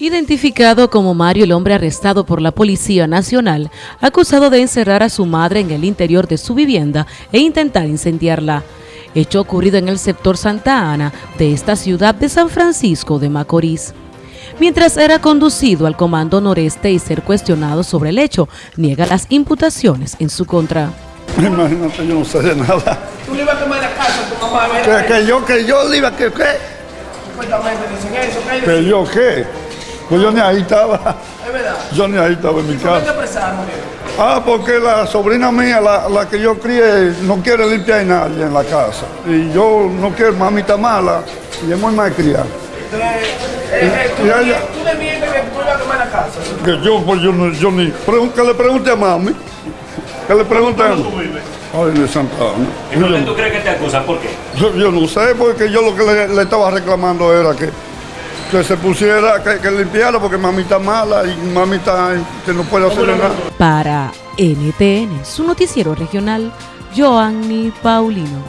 Identificado como Mario el hombre arrestado por la Policía Nacional, acusado de encerrar a su madre en el interior de su vivienda e intentar incendiarla. Hecho ocurrido en el sector Santa Ana de esta ciudad de San Francisco de Macorís. Mientras era conducido al Comando Noreste y ser cuestionado sobre el hecho, niega las imputaciones en su contra. Imagínate, yo no sé de nada. Tú le ibas a quemar la casa a tu mamá, Que, que yo, que yo le iba, que qué, Supuestamente dicen eso, ¿qué que yo qué. Pues yo ni ahí estaba, Es verdad. yo ni ahí estaba en mi ¿Por qué te casa. Ah, porque la sobrina mía, la, la que yo crié, no quiere limpiar a nadie en la casa. Y yo no quiero, mami está mala y es muy malcriada. Entonces, eh, eh, tú, ya. tú le mientes que tú ibas a quemar la casa. Que yo, pues yo, no, yo ni, que le pregunte a mami. Que le pregunte a mami. Ay, de Santa Ana. ¿Y por qué tú crees que te acusan? ¿Por qué? yo- yo no sé, porque yo lo que le, le estaba reclamando era que, que se pusiera, que, que limpiara, porque mami está mala y mami está, que no puede hacer nada. Para NTN, su noticiero regional, Joanny Paulino.